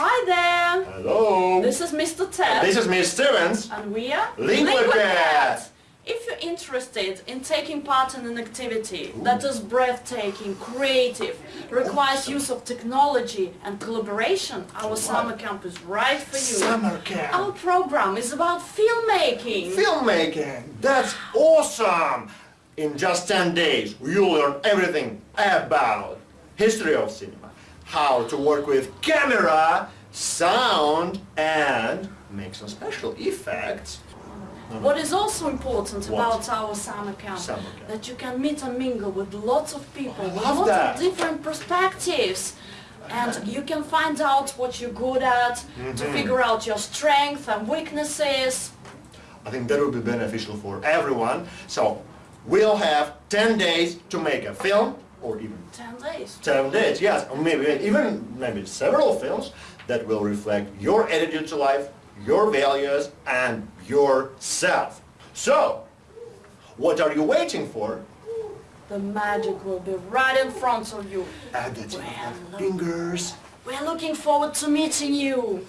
Hi there! Hello. This is Mr. Ted. This is Miss Stevens. And we are Liquid If you're interested in taking part in an activity that is breathtaking, creative, requires use of technology and collaboration, our summer camp is right for you. Summer camp. Our program is about filmmaking. Filmmaking. That's awesome. In just 10 days, you'll learn everything about history of cinema, how to work with camera, sound, and make some special effects. What is also important What? about our summer camp, Summer camp. that you can meet and mingle with lots of people, with lots that. of different perspectives. And you can find out what you're good at, to Mm-hmm. figure out your strengths and weaknesses. I think that will be beneficial for everyone. So, we'll have 10 days to make a film, or even 10 days. 10 days, yes, or maybe even maybe several films that will reflect your attitude to life, your values, and yourself. So, what are you waiting for? The magic will be right in front of you. To Well, fingers. We're looking forward to meeting you.